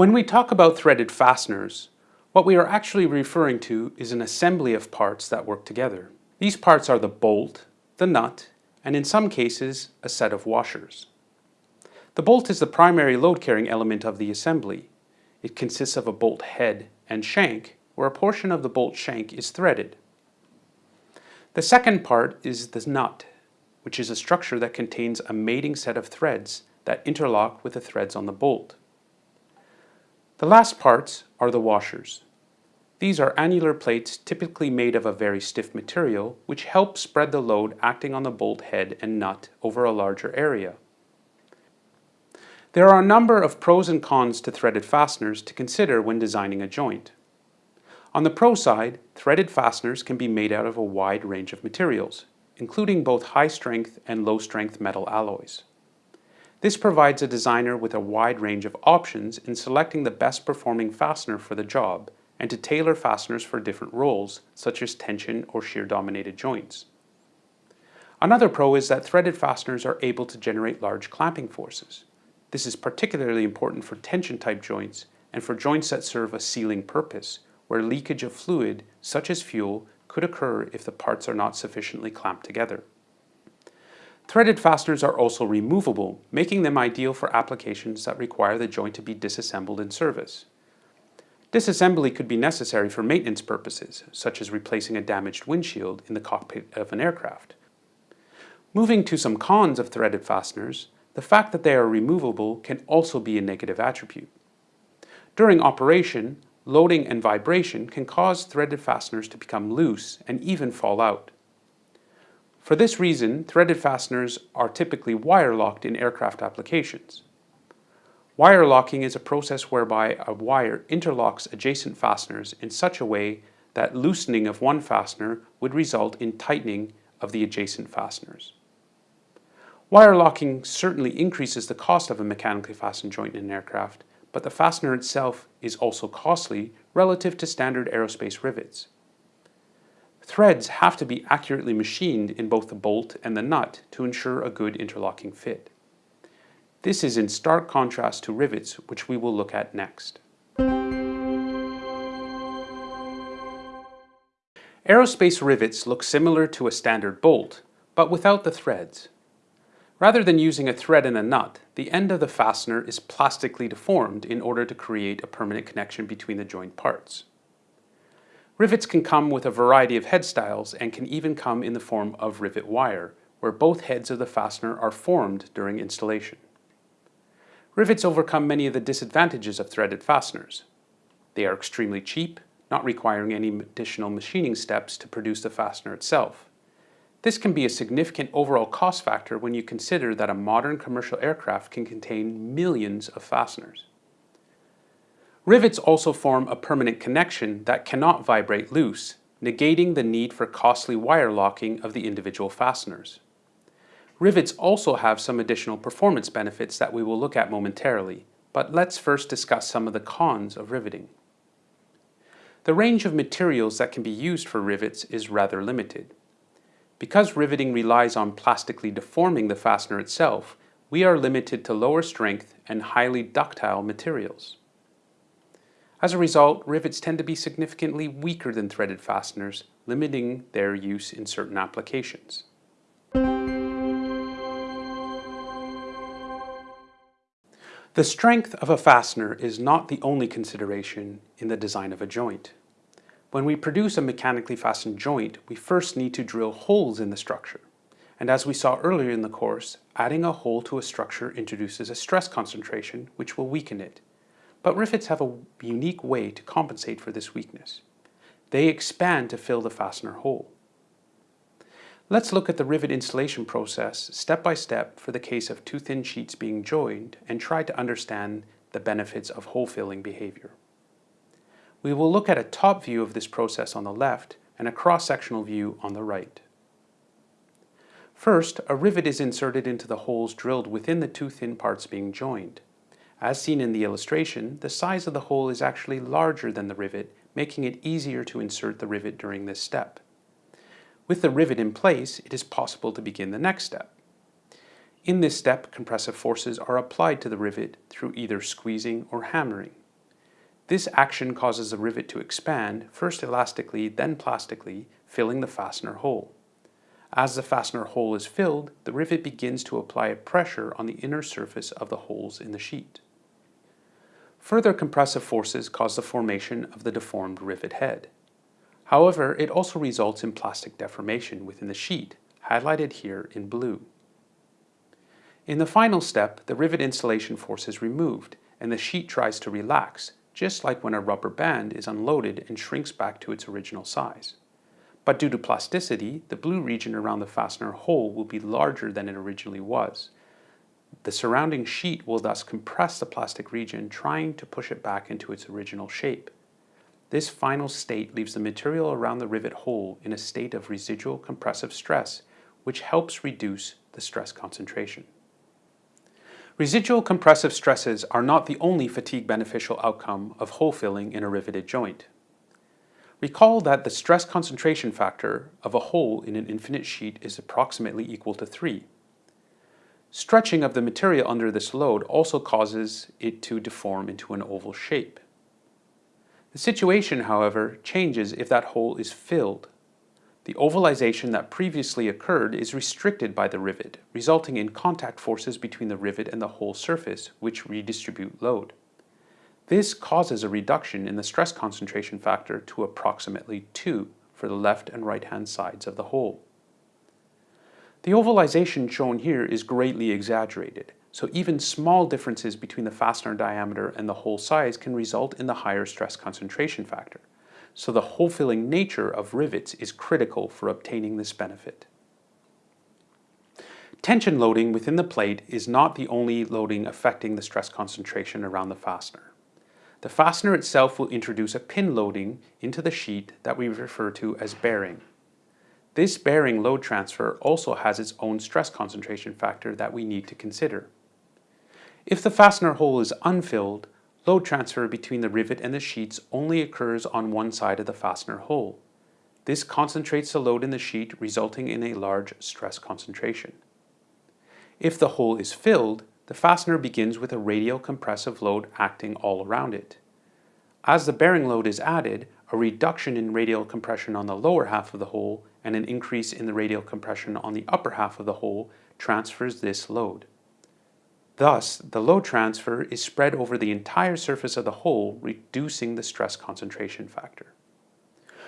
When we talk about threaded fasteners, what we are actually referring to is an assembly of parts that work together. These parts are the bolt, the nut, and in some cases, a set of washers. The bolt is the primary load-carrying element of the assembly. It consists of a bolt head and shank, where a portion of the bolt shank is threaded. The second part is the nut, which is a structure that contains a mating set of threads that interlock with the threads on the bolt. The last parts are the washers. These are annular plates typically made of a very stiff material which help spread the load acting on the bolt head and nut over a larger area. There are a number of pros and cons to threaded fasteners to consider when designing a joint. On the pro side, threaded fasteners can be made out of a wide range of materials, including both high-strength and low-strength metal alloys. This provides a designer with a wide range of options in selecting the best performing fastener for the job and to tailor fasteners for different roles, such as tension or shear dominated joints. Another pro is that threaded fasteners are able to generate large clamping forces. This is particularly important for tension type joints and for joints that serve a sealing purpose, where leakage of fluid, such as fuel, could occur if the parts are not sufficiently clamped together. Threaded fasteners are also removable, making them ideal for applications that require the joint to be disassembled in service. Disassembly could be necessary for maintenance purposes, such as replacing a damaged windshield in the cockpit of an aircraft. Moving to some cons of threaded fasteners, the fact that they are removable can also be a negative attribute. During operation, loading and vibration can cause threaded fasteners to become loose and even fall out. For this reason, threaded fasteners are typically wire locked in aircraft applications. Wire locking is a process whereby a wire interlocks adjacent fasteners in such a way that loosening of one fastener would result in tightening of the adjacent fasteners. Wire locking certainly increases the cost of a mechanically fastened joint in an aircraft, but the fastener itself is also costly relative to standard aerospace rivets. Threads have to be accurately machined in both the bolt and the nut to ensure a good interlocking fit. This is in stark contrast to rivets, which we will look at next. Aerospace rivets look similar to a standard bolt, but without the threads. Rather than using a thread and a nut, the end of the fastener is plastically deformed in order to create a permanent connection between the joint parts. Rivets can come with a variety of head styles and can even come in the form of rivet wire, where both heads of the fastener are formed during installation. Rivets overcome many of the disadvantages of threaded fasteners. They are extremely cheap, not requiring any additional machining steps to produce the fastener itself. This can be a significant overall cost factor when you consider that a modern commercial aircraft can contain millions of fasteners. Rivets also form a permanent connection that cannot vibrate loose, negating the need for costly wire locking of the individual fasteners. Rivets also have some additional performance benefits that we will look at momentarily, but let's first discuss some of the cons of riveting. The range of materials that can be used for rivets is rather limited. Because riveting relies on plastically deforming the fastener itself, we are limited to lower strength and highly ductile materials. As a result, rivets tend to be significantly weaker than threaded fasteners, limiting their use in certain applications. The strength of a fastener is not the only consideration in the design of a joint. When we produce a mechanically fastened joint, we first need to drill holes in the structure. And as we saw earlier in the course, adding a hole to a structure introduces a stress concentration which will weaken it. But rivets have a unique way to compensate for this weakness. They expand to fill the fastener hole. Let's look at the rivet installation process step by step for the case of two thin sheets being joined and try to understand the benefits of hole filling behavior. We will look at a top view of this process on the left and a cross-sectional view on the right. First, a rivet is inserted into the holes drilled within the two thin parts being joined. As seen in the illustration, the size of the hole is actually larger than the rivet, making it easier to insert the rivet during this step. With the rivet in place, it is possible to begin the next step. In this step, compressive forces are applied to the rivet through either squeezing or hammering. This action causes the rivet to expand, first elastically, then plastically, filling the fastener hole. As the fastener hole is filled, the rivet begins to apply a pressure on the inner surface of the holes in the sheet. Further compressive forces cause the formation of the deformed rivet head. However, it also results in plastic deformation within the sheet, highlighted here in blue. In the final step, the rivet installation force is removed and the sheet tries to relax, just like when a rubber band is unloaded and shrinks back to its original size. But due to plasticity, the blue region around the fastener hole will be larger than it originally was. The surrounding sheet will thus compress the plastic region, trying to push it back into its original shape. This final state leaves the material around the rivet hole in a state of residual compressive stress, which helps reduce the stress concentration. Residual compressive stresses are not the only fatigue beneficial outcome of hole filling in a riveted joint. Recall that the stress concentration factor of a hole in an infinite sheet is approximately equal to 3. Stretching of the material under this load also causes it to deform into an oval shape. The situation, however, changes if that hole is filled. The ovalization that previously occurred is restricted by the rivet, resulting in contact forces between the rivet and the hole surface, which redistribute load. This causes a reduction in the stress concentration factor to approximately 2 for the left and right hand sides of the hole. The ovalization shown here is greatly exaggerated, so even small differences between the fastener diameter and the hole size can result in the higher stress concentration factor. So the hole-filling nature of rivets is critical for obtaining this benefit. Tension loading within the plate is not the only loading affecting the stress concentration around the fastener. The fastener itself will introduce a pin loading into the sheet that we refer to as bearing. This bearing load transfer also has its own stress concentration factor that we need to consider. If the fastener hole is unfilled, load transfer between the rivet and the sheets only occurs on one side of the fastener hole. This concentrates the load in the sheet resulting in a large stress concentration. If the hole is filled, the fastener begins with a radial compressive load acting all around it. As the bearing load is added, a reduction in radial compression on the lower half of the hole and an increase in the radial compression on the upper half of the hole transfers this load. Thus, the load transfer is spread over the entire surface of the hole, reducing the stress concentration factor.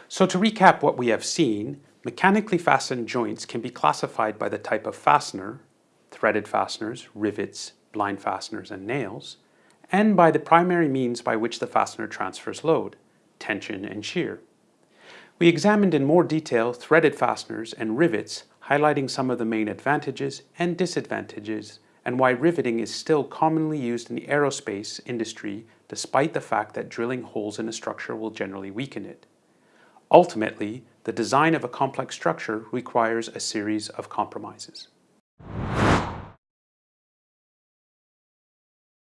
So to recap what we have seen, mechanically fastened joints can be classified by the type of fastener, threaded fasteners, rivets, blind fasteners, and nails, and by the primary means by which the fastener transfers load, tension and shear. We examined in more detail threaded fasteners and rivets, highlighting some of the main advantages and disadvantages and why riveting is still commonly used in the aerospace industry despite the fact that drilling holes in a structure will generally weaken it. Ultimately, the design of a complex structure requires a series of compromises.